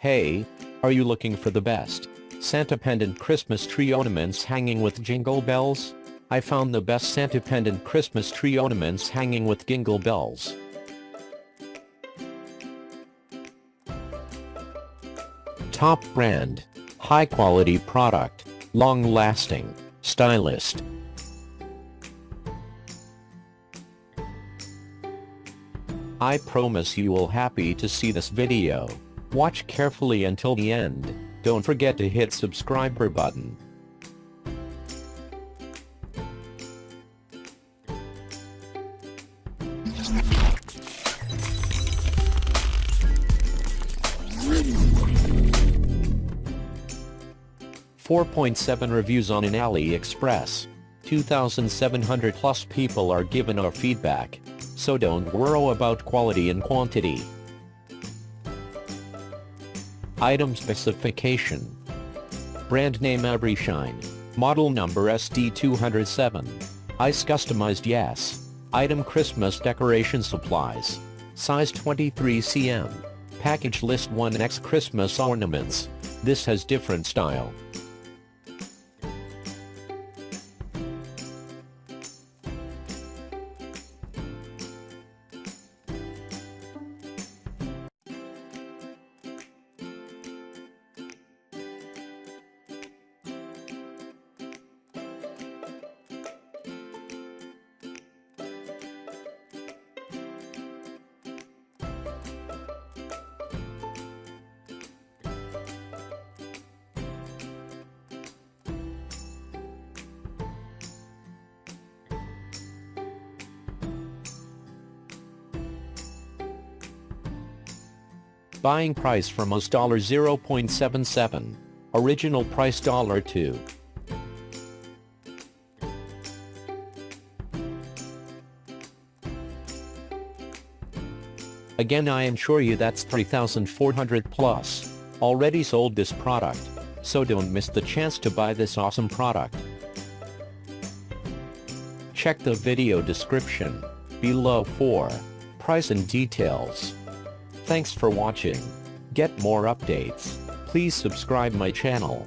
Hey, are you looking for the best Santa pendant Christmas tree ornaments hanging with jingle bells? I found the best Santa pendant Christmas tree ornaments hanging with jingle bells. Top brand, high quality product, long lasting, stylist. I promise you will happy to see this video. Watch carefully until the end. Don't forget to hit subscriber button. Four point seven reviews on an AliExpress. 2,700 plus people are given our feedback, so don't worry about quality and quantity. Item specification. Brand name Everyshine. Model number SD207. Ice customized yes. Item Christmas decoration supplies. Size 23 cm. Package list 1x Christmas ornaments. This has different style. Buying price from us $0.77. Original price $2. Again I am sure you that's 3400 plus. Already sold this product. So don't miss the chance to buy this awesome product. Check the video description below for price and details. Thanks for watching. Get more updates. Please subscribe my channel.